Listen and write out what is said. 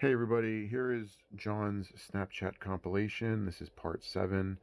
Hey everybody, here is John's Snapchat compilation. This is part 7.